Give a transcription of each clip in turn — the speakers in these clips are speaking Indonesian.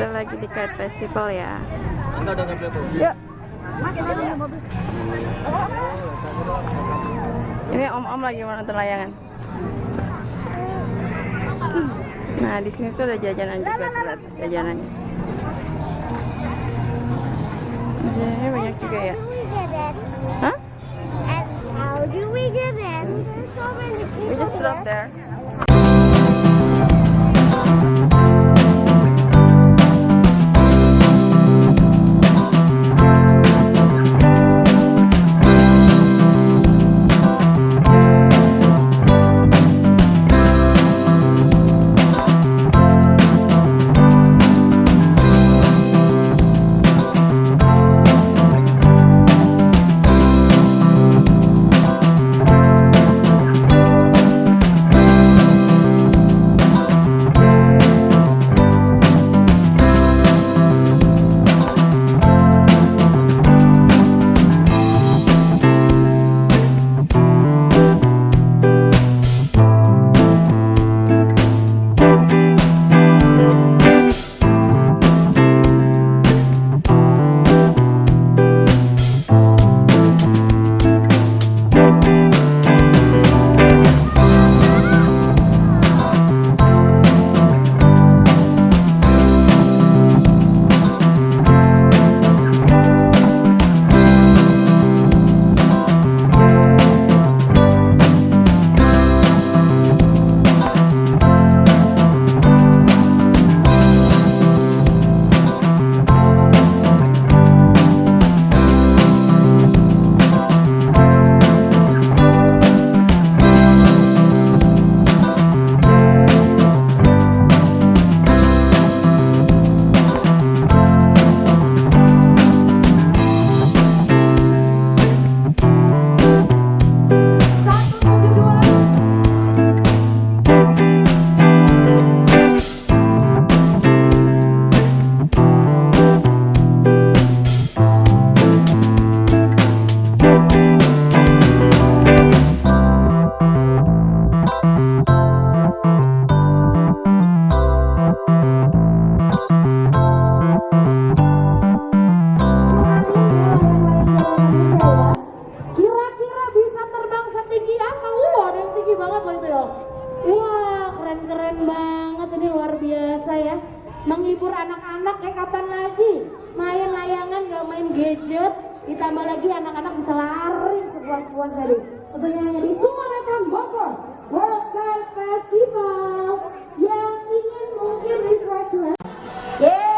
Kita lagi di Kite Festival ya. Anda udah tuh? Yuk. Ini om-om lagi mau nonton layangan. Nah, di sini tuh ada jajanan juga lihat jajanannya. Jajanannya banyak juga ya. Hah? How do we get in? There's so many We people just drop here. there. Biasa ya. Menghibur anak-anak kayak kapan lagi? Main layangan gak main gadget. Ditambah lagi anak-anak bisa lari sepuas-puas tadi. Tentunya hanya di Sumarakan Bogor. Festival yang ingin mungkin refreshment. Yeay!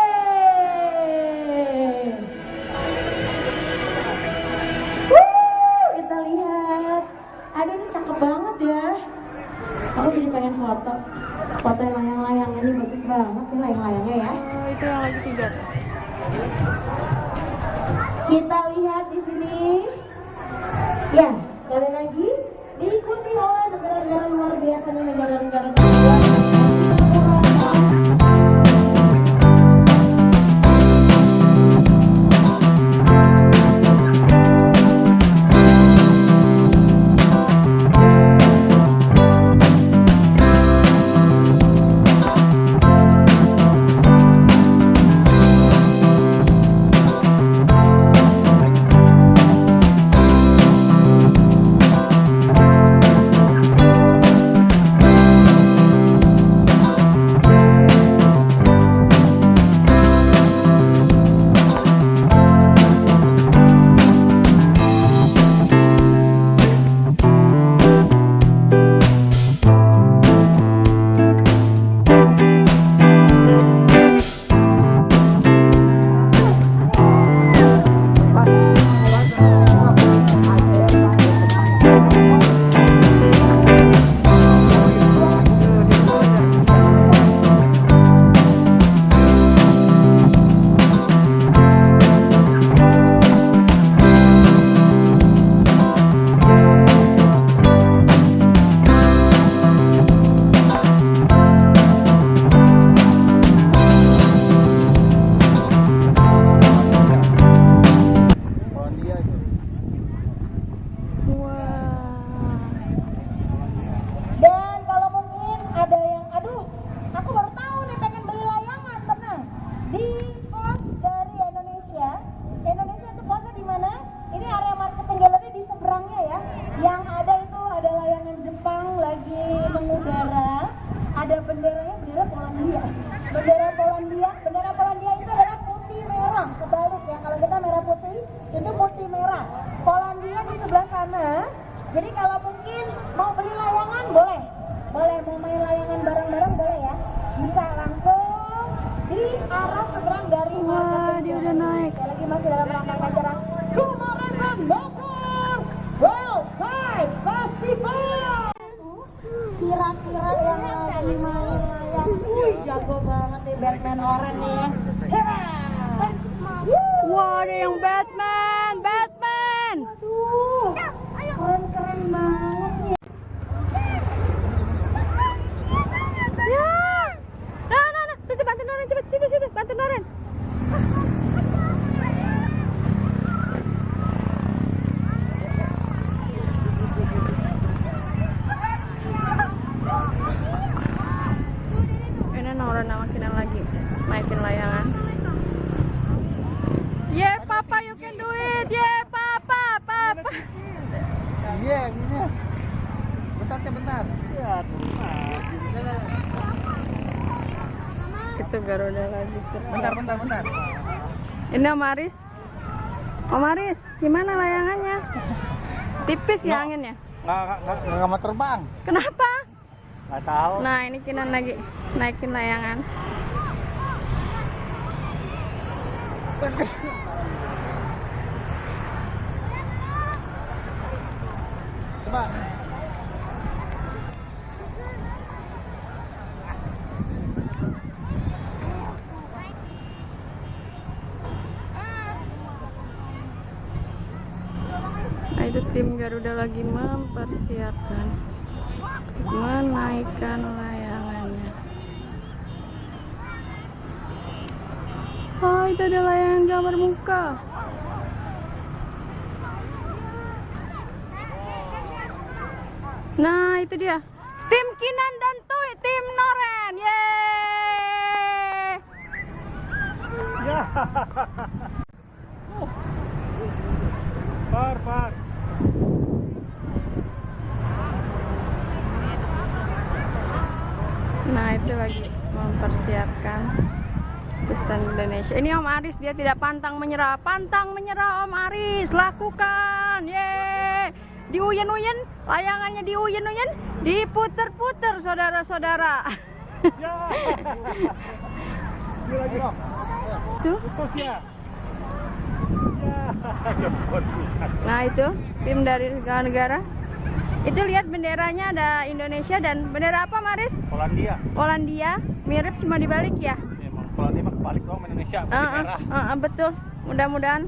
Jadi kalau mungkin mau beli layangan boleh. Boleh mau main layangan bareng-bareng boleh ya. Bisa langsung di arah seberang dari Wah, dia udah naik. Sekali lagi masih dalam rangkaian acara Sumarekon Bogor World Kite Festival. Kira-kira yang lagi main layang, wih jago banget nih Batman Oren nih ya. Wah, ada yang Batman. Kendoren. Garuda lagi. Bentar, bentar, bentar. Ini Om Aris. Om Aris, gimana layangannya? Tipis ya anginnya. Nggak, nggak, nggak mau terbang. Kenapa? Nggak tahu. Nah, ini Kinan lagi naikin layangan. Coba. Nah, itu tim Garuda lagi mempersiapkan menaikkan layangannya. Oh, itu ada layangan gambar muka. Nah, itu dia. Tim Kinan dan Tuy, tim Noren. Yeay! Ya. Par, par. Nah itu lagi mempersiapkan stand Indonesia. Ini Om Aris dia tidak pantang menyerah, pantang menyerah Om Aris lakukan, ye. Diuyen-uyen, layangannya diuyen-uyen, diputer-puter saudara-saudara. Ya. Tuh. Nah itu tim dari negara-negara. Itu lihat benderanya ada Indonesia dan bendera apa Maris? Polandia. Polandia, mirip cuma dibalik ya. Emang Polandia mah kebalik dong Indonesia. Putih ah, merah. ah, ah, betul. Mudah-mudahan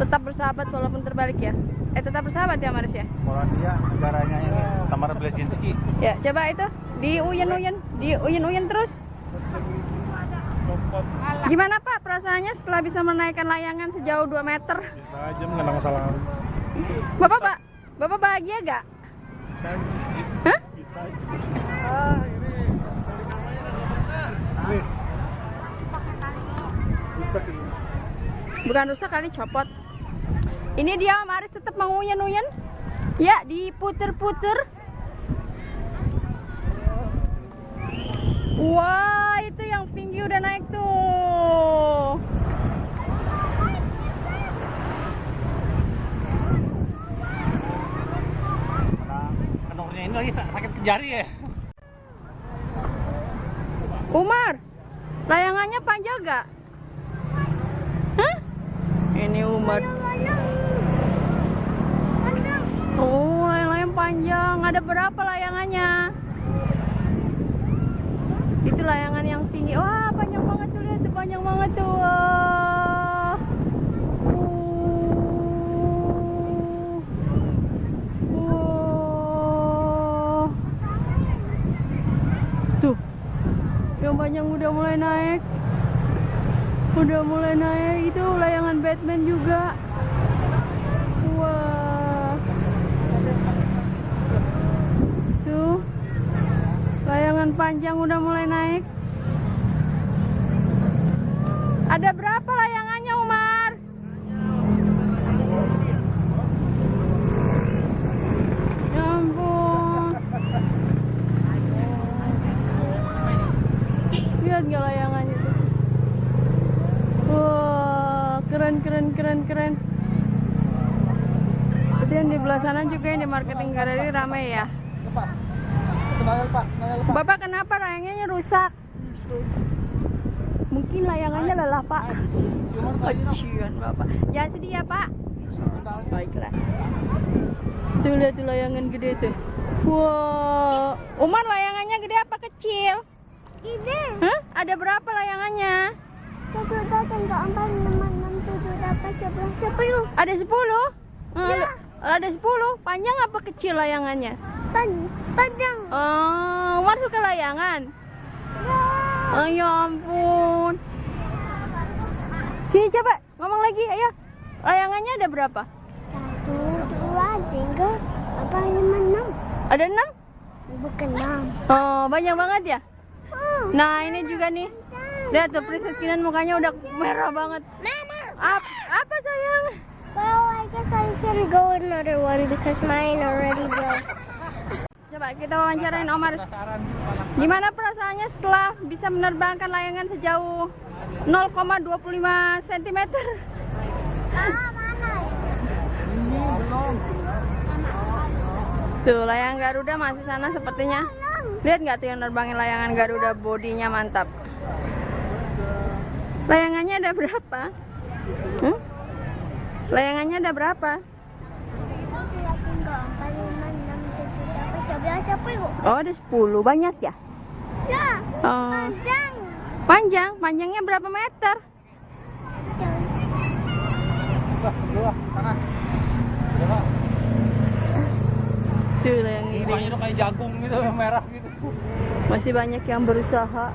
tetap bersahabat walaupun terbalik ya. Eh tetap bersahabat ya Maris ya. Polandia negaranya ini Tamar Blazinski. Ya coba itu di uyen-uyen, di uyen-uyen terus. Gimana Pak perasaannya setelah bisa menaikkan layangan sejauh 2 meter? Bisa aja ada masalah. Bapak Pak, Bapak bahagia gak? Bukan rusak kali copot. Ini dia Maris tetap menguyen-uyen. Ya, diputer-puter. Wah, itu yang tinggi udah naik tuh. Nah, kendornya ini lagi sa- sakit ke jari ya. Umar, layangannya panjang gak? Hah? Ini Umar. Oh, layang-layang panjang. Ada berapa layangannya? Itu layangan yang tinggi. Wah, panjang banget tuh lihat tuh, panjang banget tuh. Wah. Wah. Tuh. Yang panjang udah mulai naik. Udah mulai naik itu layangan Batman juga. Wah. Tuh. Layangan panjang udah mulai naik. Ada berapa layangannya, Umar? Ya ampun. Lihat nggak layangannya tuh? Wah, keren keren keren keren. Itu Dan di belah sana juga yang di marketing gallery ramai ya. Bapak kenapa layangannya rusak? Mungkin layangannya lelah pak. Kecian bapak. Jangan sedih ya pak. Baiklah. Tuh lihat tuh layangan gede tuh. Wow. Umar layangannya gede apa kecil? Gede. Ada berapa layangannya? Satu, dua, tiga, empat, lima, enam, tujuh, delapan, sebelas, sepuluh. Ada 10? Eh, Ada 10? Panjang apa kecil layangannya? Pan, panjang. Oh, Umar suka layangan? Ya. Oh ya ampun. Sini coba ngomong lagi, ayo. Layangannya ada berapa? Satu, dua, tiga, empat, lima, enam. Ada 6? Bukan enam. Oh, banyak banget ya? Nah, ini juga nih. Lihat tuh Princess Kinan mukanya udah merah banget. Mama. Ap- apa sayang? Well, I guess I can go another one because mine already broke. Coba kita wawancarain Omar. Gimana perasaannya setelah bisa menerbangkan layangan sejauh 0,25 cm? Ah, mana? Tuh, layang Garuda masih sana sepertinya. Lihat nggak tuh yang nerbangin layangan Garuda bodinya mantap. Layangannya ada berapa? Hmm? Layangannya ada berapa? Oh, ada 10. Banyak ya? Ya, Oh. panjang. Panjang, panjangnya berapa meter? Wah, dua, sana. Ya, Pak. Tuh layang ini. Tuh kayak jagung gitu, merah gitu. Masih banyak yang berusaha